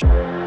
Bye.